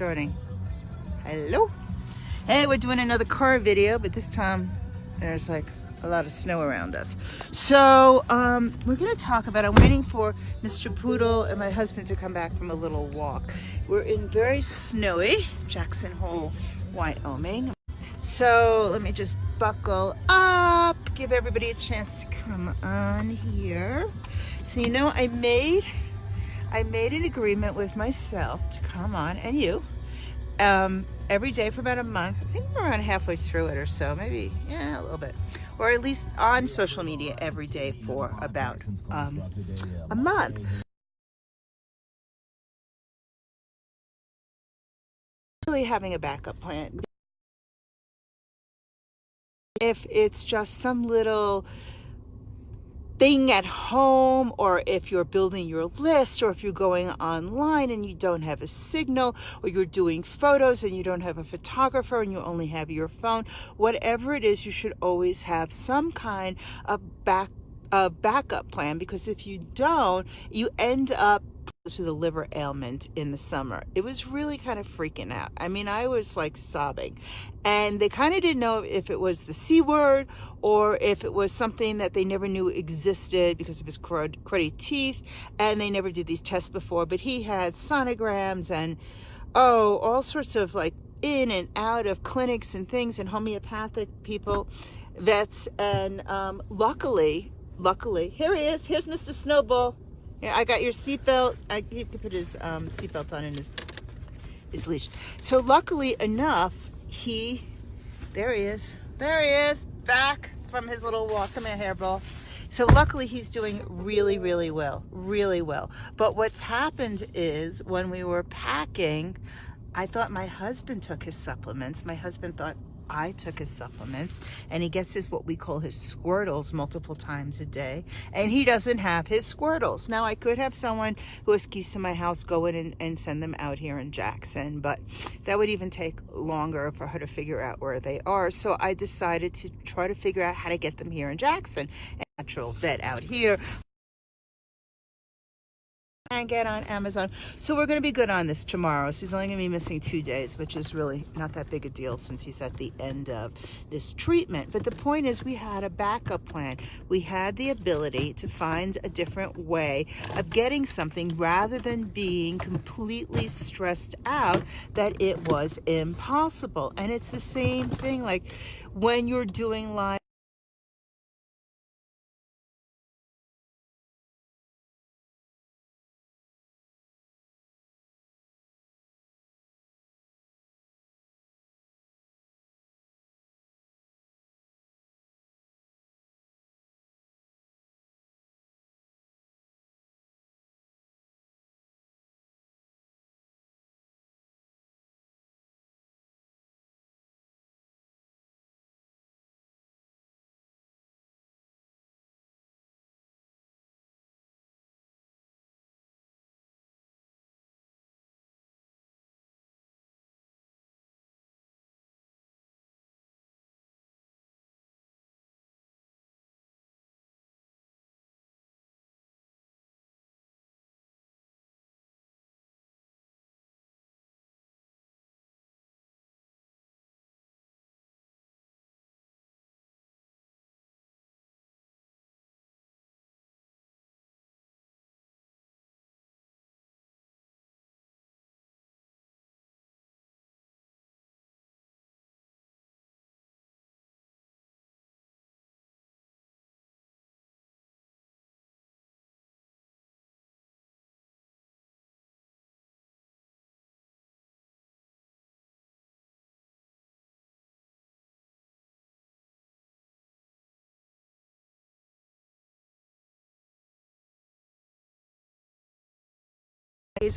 joining. Hello. Hey, we're doing another car video, but this time there's like a lot of snow around us. So um, we're gonna talk about, I'm waiting for Mr. Poodle and my husband to come back from a little walk. We're in very snowy Jackson Hole, Wyoming. So let me just buckle up, give everybody a chance to come on here. So you know, I made, I made an agreement with myself to come on, and you, um, every day for about a month. I think we're around halfway through it or so, maybe, yeah, a little bit. Or at least on social media every day for about um, a month. Really having a backup plan. If it's just some little thing at home or if you're building your list or if you're going online and you don't have a signal or you're doing photos and you don't have a photographer and you only have your phone whatever it is you should always have some kind of back a backup plan because if you don't you end up with a liver ailment in the summer. It was really kind of freaking out. I mean, I was like sobbing. And they kind of didn't know if it was the C word or if it was something that they never knew existed because of his cruddy teeth. And they never did these tests before. But he had sonograms and, oh, all sorts of like in and out of clinics and things and homeopathic people, vets. And um, luckily, luckily, here he is. Here's Mr. Snowball. Yeah, I got your seatbelt. I he could put his um, seatbelt on in his his leash. So luckily enough, he there he is. There he is, back from his little walk. Come here, hairball. So luckily he's doing really, really well, really well. But what's happened is when we were packing, I thought my husband took his supplements. My husband thought I took his supplements and he gets his what we call his squirtles multiple times a day and he doesn't have his squirtles. Now I could have someone who has keys to my house go in and, and send them out here in Jackson but that would even take longer for her to figure out where they are so I decided to try to figure out how to get them here in Jackson. Natural vet out here and get on Amazon. So we're going to be good on this tomorrow. So he's only going to be missing two days, which is really not that big a deal since he's at the end of this treatment. But the point is we had a backup plan. We had the ability to find a different way of getting something rather than being completely stressed out that it was impossible. And it's the same thing like when you're doing live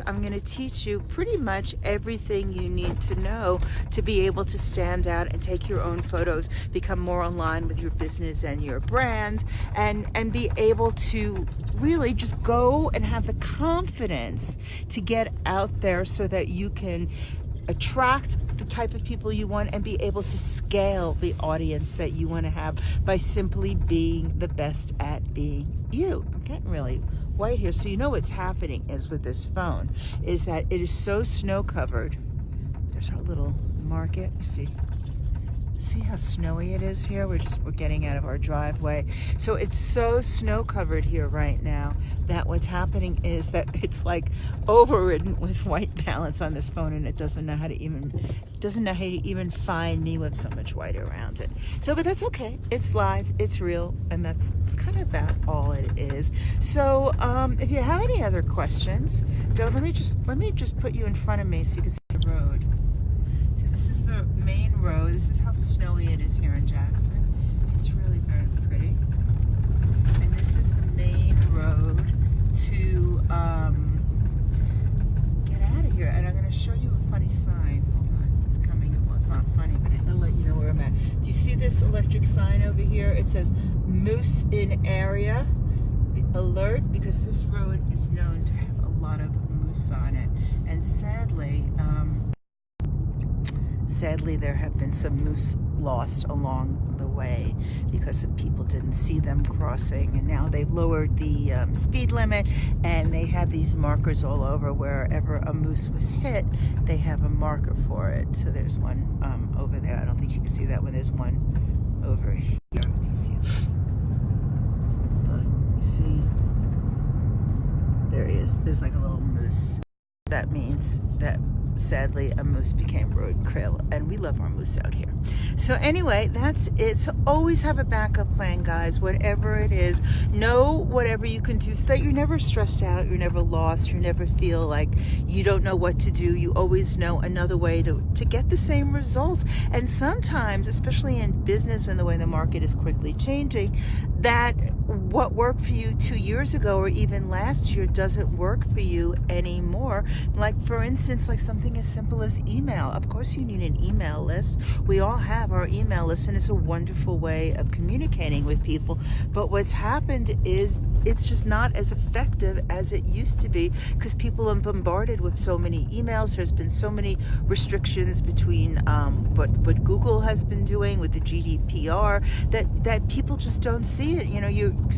I'm going to teach you pretty much everything you need to know to be able to stand out and take your own photos, become more aligned with your business and your brand, and, and be able to really just go and have the confidence to get out there so that you can attract the type of people you want and be able to scale the audience that you want to have by simply being the best at being you. I'm getting really white here. So you know what's happening is with this phone is that it is so snow covered There's our little market. See See how snowy it is here? We're just, we're getting out of our driveway. So it's so snow covered here right now that what's happening is that it's like overridden with white balance on this phone and it doesn't know how to even, doesn't know how to even find me with so much white around it. So, but that's okay. It's live, it's real, and that's kind of about all it is. So um, if you have any other questions, don't, let me just, let me just put you in front of me so you can see the road. So this is the main road. This is how snowy it is here in Jackson. It's really very pretty. And this is the main road to um, get out of here. And I'm going to show you a funny sign. Hold on. It's coming. Well, it's not funny, but it'll let you know where I'm at. Do you see this electric sign over here? It says moose in area. Alert because this road is known to have a lot of moose on it. And sadly, um, Sadly, there have been some moose lost along the way because people didn't see them crossing and now they've lowered the um, speed limit and they have these markers all over wherever a moose was hit they have a marker for it. So there's one um, over there. I don't think you can see that one. There's one over here do you see this. Look, you see there he is there's like a little moose. That means that sadly a moose became road krill and we love our moose out here. So anyway that's it. So always have a backup plan guys. Whatever it is know whatever you can do so that you're never stressed out you're never lost you never feel like you don't know what to do. You always know another way to to get the same results. And sometimes especially in business and the way the market is quickly changing that what worked for you two years ago or even last year doesn't work for you anymore like for instance like something as simple as email. Of course you need an email list. We all have our email list and it's a wonderful way of communicating with people. But what's happened is it's just not as effective as it used to be because people are bombarded with so many emails. There's been so many restrictions between um, what, what Google has been doing with the GDPR that, that people just don't see it. You know,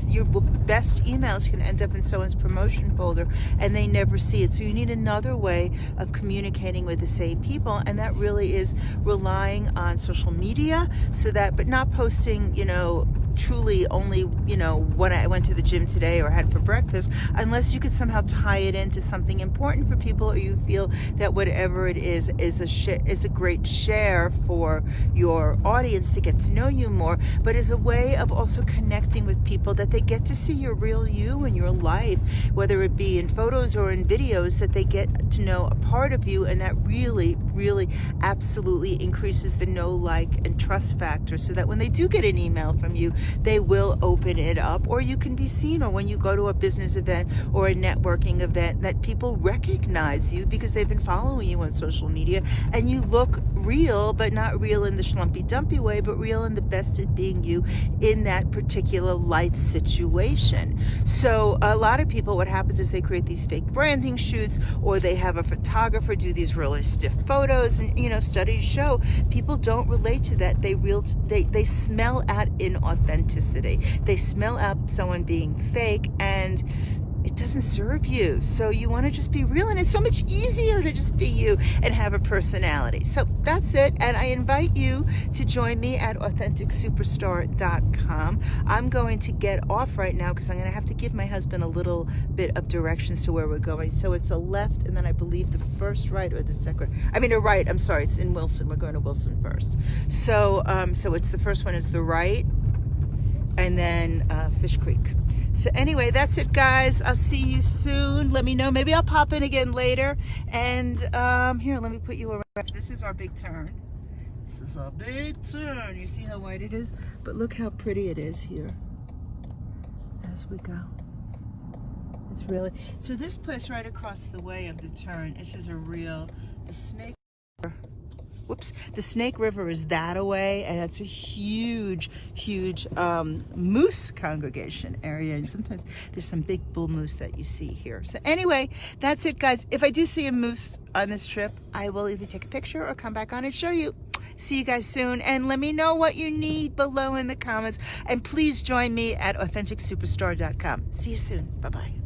your, best emails can end up in someone's promotion folder and they never see it. So you need another way of communicating with the same people and that really is relying on social media so that but not posting you know truly only, you know, what I went to the gym today or had for breakfast, unless you could somehow tie it into something important for people or you feel that whatever it is is a is a great share for your audience to get to know you more, but is a way of also connecting with people that they get to see your real you and your life, whether it be in photos or in videos, that they get to know a part of you and that really, really absolutely increases the know, like, and trust factor so that when they do get an email from you, they will open it up or you can be seen or when you go to a business event or a networking event that people recognize you because they've been following you on social media and you look real but not real in the schlumpy dumpy way but real in the best at being you in that particular life situation so a lot of people what happens is they create these fake branding shoots or they have a photographer do these really stiff photos and you know studies show people don't relate to that they real they they smell at inauthentic authenticity. They smell out someone being fake and it doesn't serve you. So you want to just be real and it's so much easier to just be you and have a personality. So that's it. And I invite you to join me at AuthenticSuperstar.com. I'm going to get off right now because I'm going to have to give my husband a little bit of directions to where we're going. So it's a left and then I believe the first right or the second. I mean a right. I'm sorry. It's in Wilson. We're going to Wilson first. So, um, so it's the first one is the right and then uh, Fish Creek. So anyway, that's it guys. I'll see you soon. Let me know. Maybe I'll pop in again later. And um, here, let me put you around. This is our big turn. This is our big turn. You see how white it is? But look how pretty it is here as we go. It's really, so this place right across the way of the turn, it's just a real, the snake whoops, the Snake River is that away, and it's a huge, huge um, moose congregation area. And sometimes there's some big bull moose that you see here. So anyway, that's it, guys. If I do see a moose on this trip, I will either take a picture or come back on and show you. See you guys soon, and let me know what you need below in the comments. And please join me at AuthenticSuperstar.com. See you soon. Bye-bye.